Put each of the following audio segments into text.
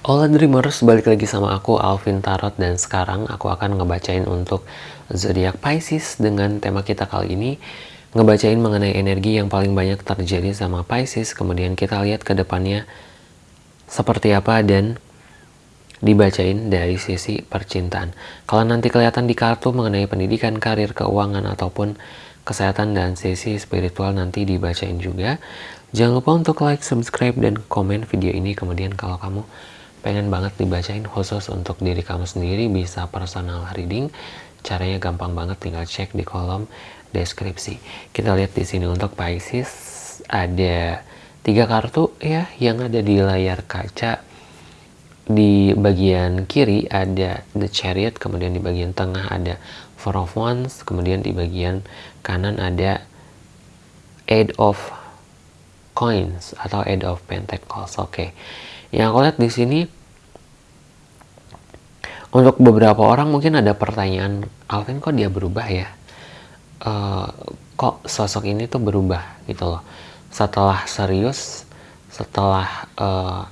Hola Dreamers, balik lagi sama aku Alvin Tarot dan sekarang aku akan ngebacain untuk zodiak Pisces dengan tema kita kali ini ngebacain mengenai energi yang paling banyak terjadi sama Pisces kemudian kita lihat ke depannya seperti apa dan dibacain dari sisi percintaan. Kalau nanti kelihatan di kartu mengenai pendidikan, karir, keuangan ataupun kesehatan dan sisi spiritual nanti dibacain juga. Jangan lupa untuk like, subscribe, dan komen video ini. Kemudian kalau kamu pengen banget dibacain khusus untuk diri kamu sendiri bisa personal reading. Caranya gampang banget tinggal cek di kolom deskripsi. Kita lihat di sini untuk Pisces ada tiga kartu ya yang ada di layar kaca. Di bagian kiri ada The Chariot kemudian di bagian tengah ada Four of Wands kemudian di bagian kanan ada Eight of Coins atau Eight of Pentacles. Oke. okay. Yang aku lihat di sini untuk beberapa orang mungkin ada pertanyaan, Alvin kok dia berubah ya? Uh, kok sosok ini tuh berubah gitu loh. Setelah serius, setelah uh,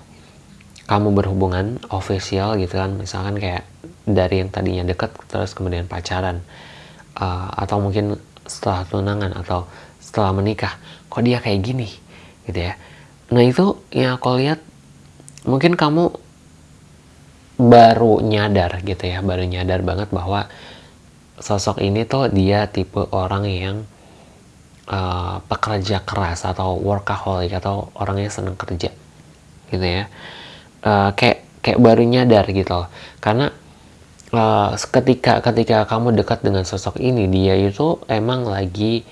kamu berhubungan official gitu kan, misalkan kayak dari yang tadinya deket terus kemudian pacaran, uh, atau mungkin setelah tunangan atau setelah menikah, kok dia kayak gini gitu ya. Nah itu yang aku lihat mungkin kamu baru nyadar gitu ya baru nyadar banget bahwa sosok ini tuh dia tipe orang yang uh, pekerja keras atau workaholic atau orangnya seneng kerja gitu ya. Uh, kayak kayak baru nyadar gitu loh. Karena uh, ketika ketika kamu dekat dengan sosok ini dia itu emang lagi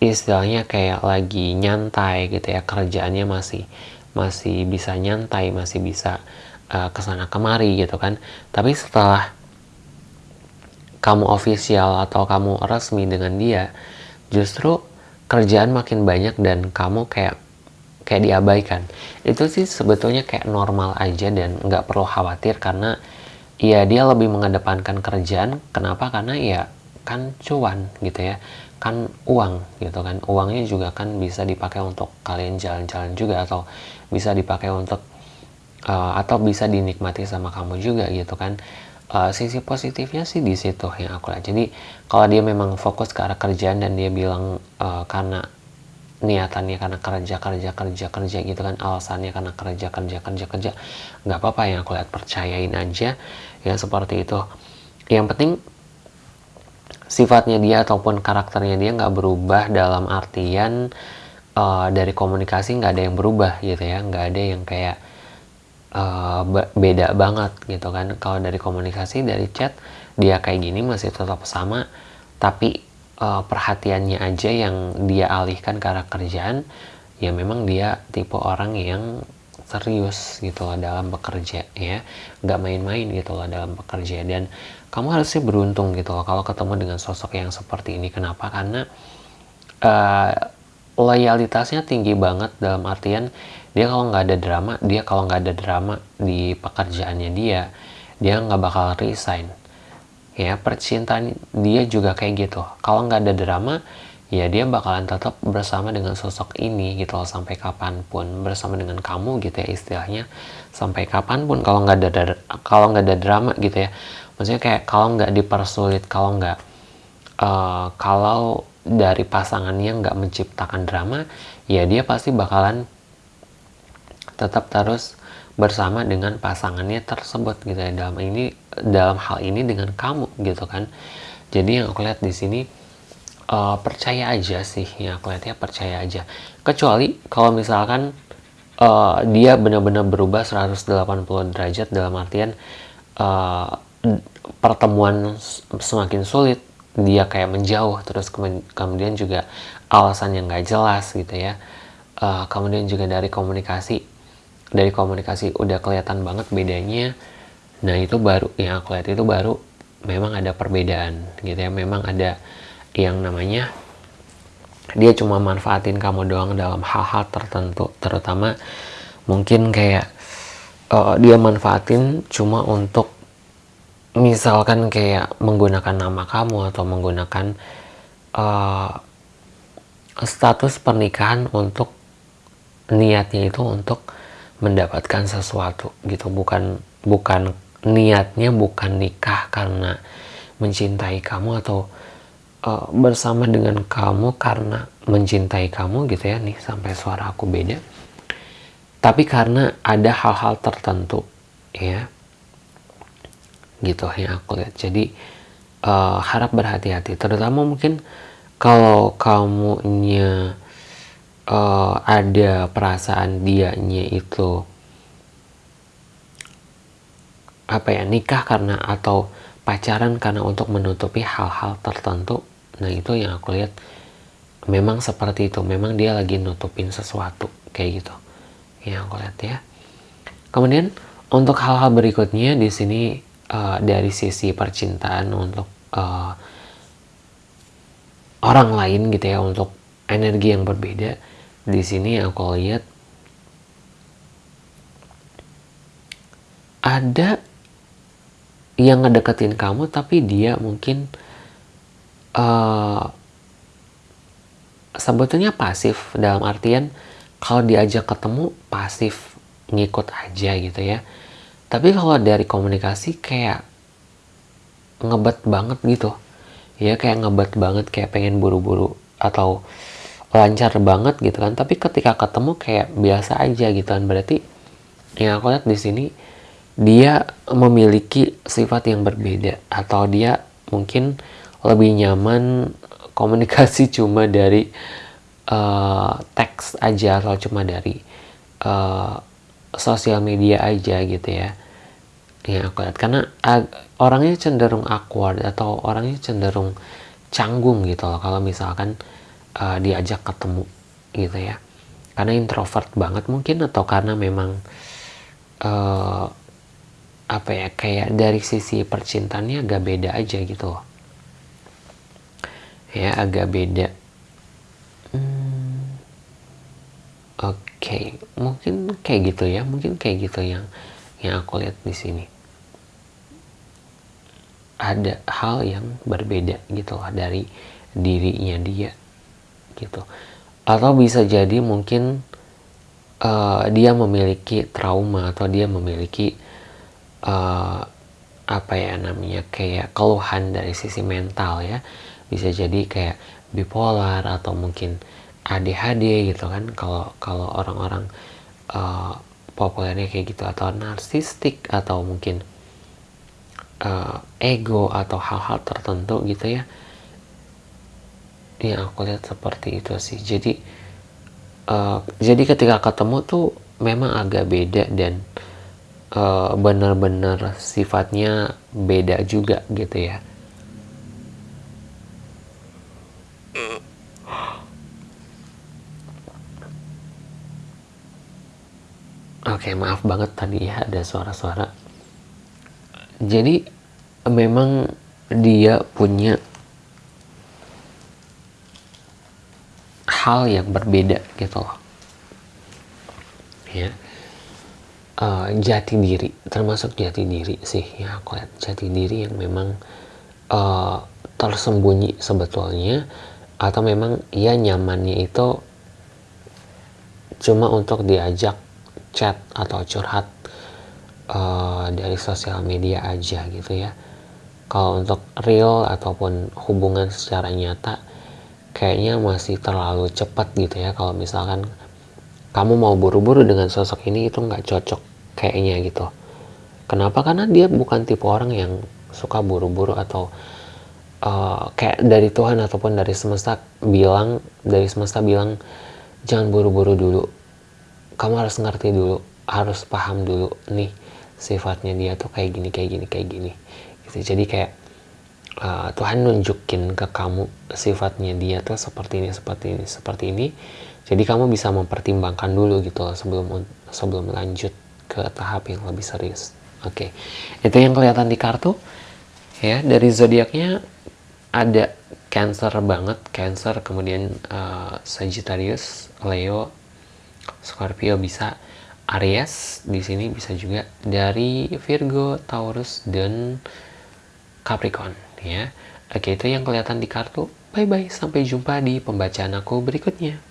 istilahnya kayak lagi nyantai gitu ya kerjaannya masih masih bisa nyantai masih bisa uh, ke sana kemari gitu kan. Tapi setelah kamu official atau kamu resmi dengan dia justru kerjaan makin banyak dan kamu kayak kayak diabaikan. Itu sih sebetulnya kayak normal aja dan nggak perlu khawatir karena ya dia lebih mengedepankan kerjaan. Kenapa? Karena ya kan cuan gitu ya kan uang gitu kan. Uangnya juga kan bisa dipakai untuk kalian jalan-jalan juga atau bisa dipakai untuk uh, atau bisa dinikmati sama kamu juga gitu kan. Uh, sisi positifnya sih di situ yang aku lihat. Jadi kalau dia memang fokus ke arah kerjaan dan dia bilang uh, karena niatannya karena kerja kerja kerja kerja gitu kan alasannya karena kerja kerja kerja kerja nggak apa-apa yang aku lihat percayain aja ya seperti itu. Yang penting sifatnya dia ataupun karakternya dia nggak berubah dalam artian uh, dari komunikasi nggak ada yang berubah gitu ya. Nggak ada yang kayak uh, beda banget gitu kan. Kalau dari komunikasi dari chat dia kayak gini masih tetap sama. Tapi uh, perhatiannya aja yang dia alihkan ke arah kerjaan ya memang dia tipe orang yang serius gitu loh dalam bekerja ya nggak main-main gitu loh dalam bekerja. Dan kamu harusnya beruntung gitu loh kalau ketemu dengan sosok yang seperti ini. Kenapa? Karena uh, loyalitasnya tinggi banget dalam artian dia kalau nggak ada drama dia kalau nggak ada drama di pekerjaannya dia dia nggak bakal resign. Ya percintaan dia juga kayak gitu. Kalau nggak ada drama ya dia bakalan tetap bersama dengan sosok ini gitu loh sampai kapan pun. Bersama dengan kamu gitu ya istilahnya. Sampai kapan pun kalau nggak ada kalau nggak ada drama gitu ya. Maksudnya kayak kalau nggak dipersulit kalau nggak uh, kalau dari pasangannya nggak menciptakan drama ya dia pasti bakalan tetap terus bersama dengan pasangannya tersebut gitu ya. Dalam ini dalam hal ini dengan kamu gitu kan. Jadi yang aku lihat di sini uh, percaya aja sih. Ya kelihatannya percaya aja. Kecuali kalau misalkan uh, dia benar-benar berubah 180 derajat dalam artian uh, pertemuan semakin sulit dia kayak menjauh terus kemudian juga alasan yang nggak jelas gitu ya. Uh, kemudian juga dari komunikasi dari komunikasi udah kelihatan banget bedanya. Nah itu baru yang aku lihat itu baru memang ada perbedaan gitu ya. Memang ada yang namanya dia cuma manfaatin kamu doang dalam hal-hal tertentu terutama mungkin kayak uh, dia manfaatin cuma untuk misalkan kayak menggunakan nama kamu atau menggunakan uh, status pernikahan untuk niatnya itu untuk mendapatkan sesuatu gitu. Bukan bukan niatnya bukan nikah karena mencintai kamu atau uh, bersama dengan kamu karena mencintai kamu gitu ya nih sampai suara aku beda. Tapi karena ada hal-hal tertentu ya. Gitu yang aku lihat. Jadi uh, harap berhati-hati. Terutama mungkin kalau kamunya uh, ada perasaan dianya itu apa ya nikah karena atau pacaran karena untuk menutupi hal-hal tertentu nah itu yang aku lihat memang seperti itu. Memang dia lagi nutupin sesuatu kayak gitu yang aku lihat ya. Kemudian untuk hal-hal berikutnya di sini uh, dari sisi percintaan untuk uh, orang lain gitu ya untuk energi yang berbeda di sini aku lihat ada yang ngedeketin kamu tapi dia mungkin uh, sebetulnya pasif dalam artian kalau diajak ketemu pasif ngikut aja gitu ya. Tapi kalau dari komunikasi kayak ngebet banget gitu. Ya kayak ngebet banget kayak pengen buru-buru atau lancar banget gitu kan. Tapi ketika ketemu kayak biasa aja gitu kan. Berarti yang aku lihat di sini dia memiliki sifat yang berbeda atau dia mungkin lebih nyaman komunikasi cuma dari uh, teks aja atau cuma dari uh, sosial media aja gitu ya. Yang aku lihat. Karena orangnya cenderung awkward atau orangnya cenderung canggung gitu loh kalau misalkan uh, diajak ketemu gitu ya. Karena introvert banget mungkin atau karena memang uh, apa ya kayak dari sisi percintaannya agak beda aja gitu ya agak beda. Hmm, oke okay. mungkin kayak gitu ya mungkin kayak gitu yang yang aku lihat di sini. Ada hal yang berbeda gitu lah dari dirinya dia gitu. Atau bisa jadi mungkin uh, dia memiliki trauma atau dia memiliki uh, apa ya namanya kayak keluhan dari sisi mental ya bisa jadi kayak bipolar atau mungkin ADHD gitu kan. Kalau kalau orang-orang uh, populernya kayak gitu atau narsistik atau mungkin uh, ego atau hal-hal tertentu gitu ya yang aku lihat seperti itu sih. Jadi uh, jadi ketika ketemu tuh memang agak beda dan benar-benar sifatnya beda juga gitu ya Oke, okay, maaf banget tadi ya ada suara-suara. Jadi memang dia punya hal yang berbeda gitu loh. Ya uh, jati diri termasuk jati diri sih ya aku lihat jati diri yang memang uh, tersembunyi sebetulnya atau memang ia nyamannya itu cuma untuk diajak chat atau curhat uh, dari sosial media aja gitu ya. Kalau untuk real ataupun hubungan secara nyata kayaknya masih terlalu cepat gitu ya. Kalau misalkan kamu mau buru-buru dengan sosok ini itu nggak cocok kayaknya gitu. Kenapa? Karena dia bukan tipe orang yang suka buru-buru atau uh, kayak dari Tuhan ataupun dari semesta bilang dari semesta bilang jangan buru-buru dulu kamu harus ngerti dulu harus paham dulu nih sifatnya dia tuh kayak gini kayak gini kayak gini gitu jadi kayak uh, Tuhan nunjukin ke kamu sifatnya dia tuh seperti ini seperti ini seperti ini jadi kamu bisa mempertimbangkan dulu gitu sebelum sebelum lanjut ke tahap yang lebih serius. Oke, okay. itu yang kelihatan di kartu. Ya, dari zodiaknya ada Cancer banget, Cancer, kemudian uh, Sagittarius, Leo, Scorpio bisa, Aries di sini bisa juga dari Virgo, Taurus dan Capricorn ya. Oke, itu yang kelihatan di kartu. Bye bye, sampai jumpa di pembacaan aku berikutnya.